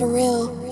surreal.